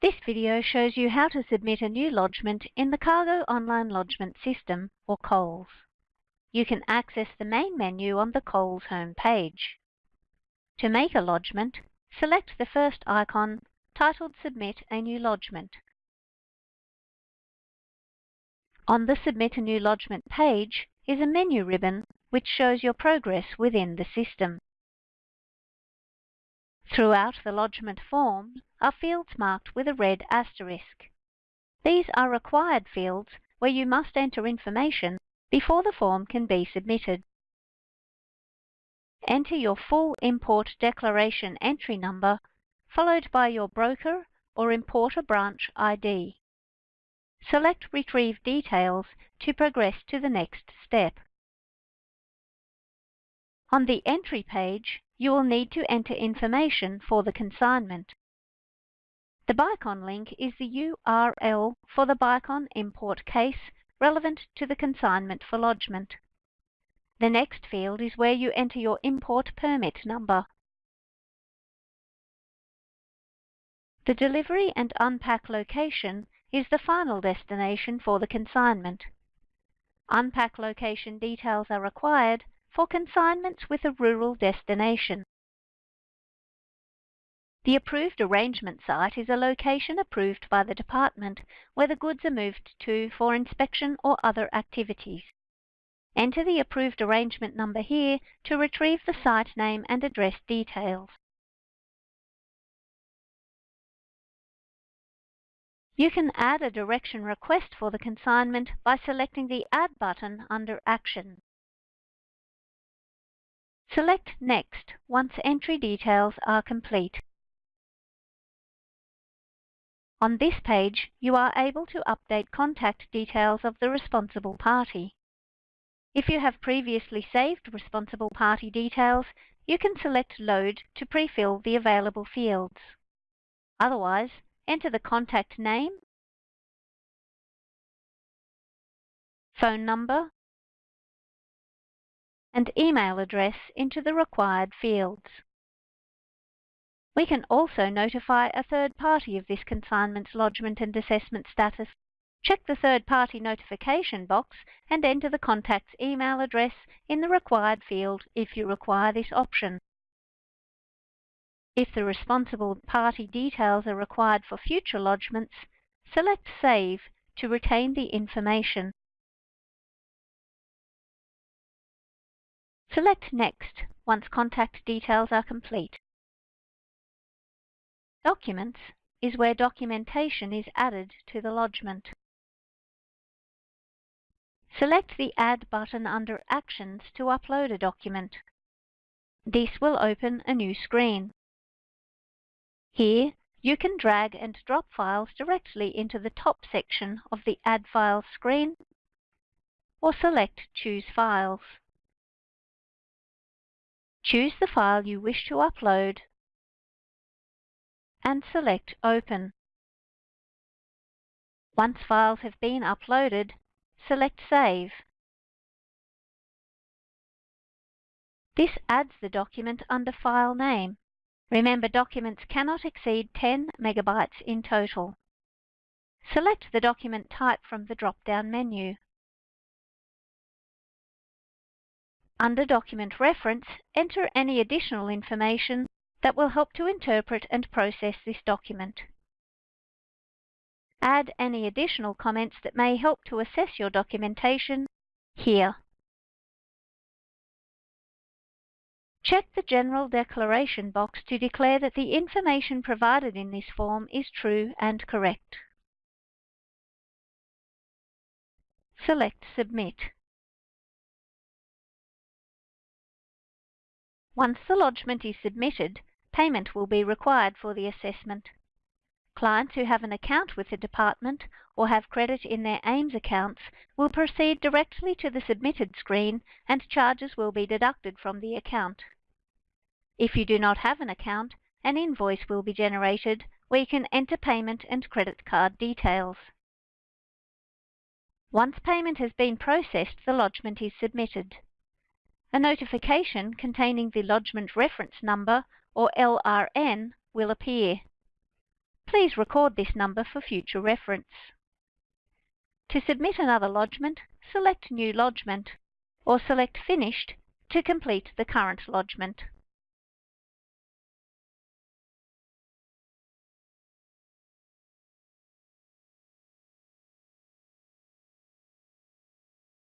This video shows you how to submit a new lodgement in the Cargo Online Lodgement System, or COLS. You can access the main menu on the COLS home page. To make a lodgement, select the first icon titled Submit a New Lodgement. On the Submit a New Lodgement page is a menu ribbon which shows your progress within the system. Throughout the lodgement form are fields marked with a red asterisk. These are required fields where you must enter information before the form can be submitted. Enter your full import declaration entry number followed by your broker or importer branch ID. Select Retrieve Details to progress to the next step. On the entry page, you will need to enter information for the consignment. The BICON link is the URL for the BICON import case relevant to the consignment for lodgement. The next field is where you enter your import permit number. The delivery and unpack location is the final destination for the consignment. Unpack location details are required for consignments with a rural destination. The approved arrangement site is a location approved by the department where the goods are moved to for inspection or other activities. Enter the approved arrangement number here to retrieve the site name and address details. You can add a direction request for the consignment by selecting the Add button under Action. Select Next once entry details are complete. On this page, you are able to update contact details of the responsible party. If you have previously saved responsible party details, you can select Load to pre-fill the available fields. Otherwise, enter the contact name, phone number, and email address into the required fields. We can also notify a third party of this consignment's lodgement and assessment status. Check the third party notification box and enter the contact's email address in the required field if you require this option. If the responsible party details are required for future lodgements, select Save to retain the information. Select Next once contact details are complete. Documents is where documentation is added to the lodgement. Select the Add button under Actions to upload a document. This will open a new screen. Here, you can drag and drop files directly into the top section of the Add Files screen, or select Choose Files. Choose the file you wish to upload and select Open. Once files have been uploaded, select Save. This adds the document under file name. Remember documents cannot exceed 10 megabytes in total. Select the document type from the drop-down menu. Under Document Reference, enter any additional information that will help to interpret and process this document. Add any additional comments that may help to assess your documentation here. Check the General Declaration box to declare that the information provided in this form is true and correct. Select Submit. Once the lodgement is submitted, payment will be required for the assessment. Clients who have an account with the department or have credit in their AIMS accounts will proceed directly to the submitted screen and charges will be deducted from the account. If you do not have an account, an invoice will be generated where you can enter payment and credit card details. Once payment has been processed, the lodgement is submitted. A notification containing the lodgement reference number or LRN will appear. Please record this number for future reference. To submit another lodgement, select New Lodgement, or select Finished to complete the current lodgement.